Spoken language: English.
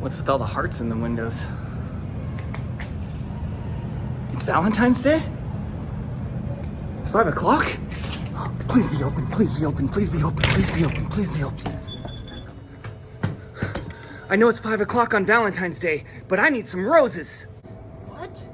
What's with all the hearts in the windows? It's Valentine's Day? It's five o'clock? Please be open, please be open, please be open, please be open, please be open. I know it's five o'clock on Valentine's Day, but I need some roses. What?